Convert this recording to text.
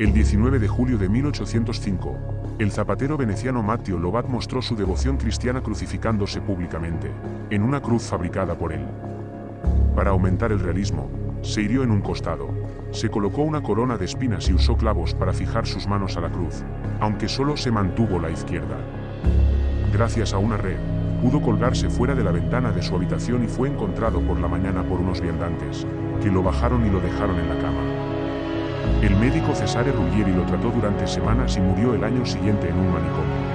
El 19 de julio de 1805, el zapatero veneciano Matteo Lobat mostró su devoción cristiana crucificándose públicamente, en una cruz fabricada por él. Para aumentar el realismo, se hirió en un costado, se colocó una corona de espinas y usó clavos para fijar sus manos a la cruz, aunque solo se mantuvo la izquierda. Gracias a una red, pudo colgarse fuera de la ventana de su habitación y fue encontrado por la mañana por unos viandantes, que lo bajaron y lo dejaron en la cama. El médico Cesare Ruggieri lo trató durante semanas y murió el año siguiente en un manicomio.